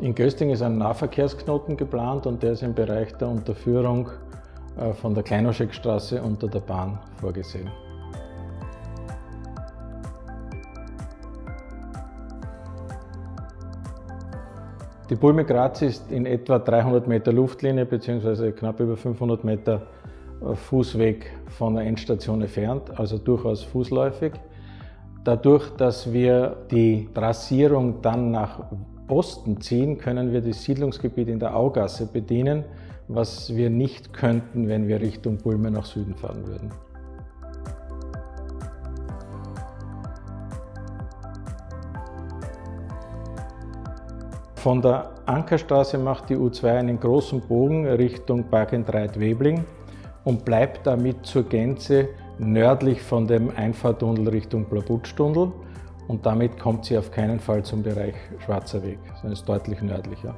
In Gösting ist ein Nahverkehrsknoten geplant und der ist im Bereich der Unterführung äh, von der Kleinoscheckstraße unter der Bahn vorgesehen. Die Bulme Graz ist in etwa 300 Meter Luftlinie bzw. knapp über 500 Meter äh, Fußweg von der Endstation entfernt, also durchaus fußläufig. Dadurch, dass wir die Trassierung dann nach Osten ziehen, können wir das Siedlungsgebiet in der Augasse bedienen, was wir nicht könnten, wenn wir Richtung Bulme nach Süden fahren würden. Von der Ankerstraße macht die U2 einen großen Bogen Richtung Parkentreit-Webling und bleibt damit zur Gänze nördlich von dem Einfahrtunnel Richtung Blabutstunnel und damit kommt sie auf keinen Fall zum Bereich Schwarzer Weg, sondern ist deutlich nördlicher.